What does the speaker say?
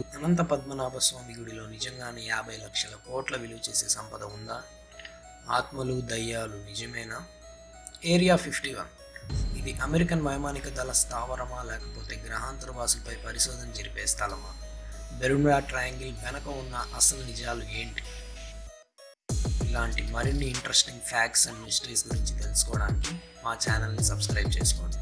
అనంత పద్మనాభ స్వామి గుడిలో నిజంగానే యాభై లక్షల కోట్ల విలువ చేసే సంపద ఉందా? ఆత్మలు దయ్యాలు నిజమేనా? Area fifty one. ఇది అమెరికన్ వైమానిక దళ స్థావరమా లేకపోతే గ్రహాంతరవాసులపై పరిశోధన జరిపే స్థలమా? బెరుముడా ట్రయాంగిల్ వెనక ఉన్న అసలు నిజాలు ఏంటి? ఇలాంటి మరిన్ని ఇంట్రెస్టింగ్ ఫ్యాక్ట్స్ అండ్ మిస్టరీస్ గురించి తెలుసుకోవడానికి మా ఛానల్ని సబ్స్క్రైబ్ చేసుకోండి.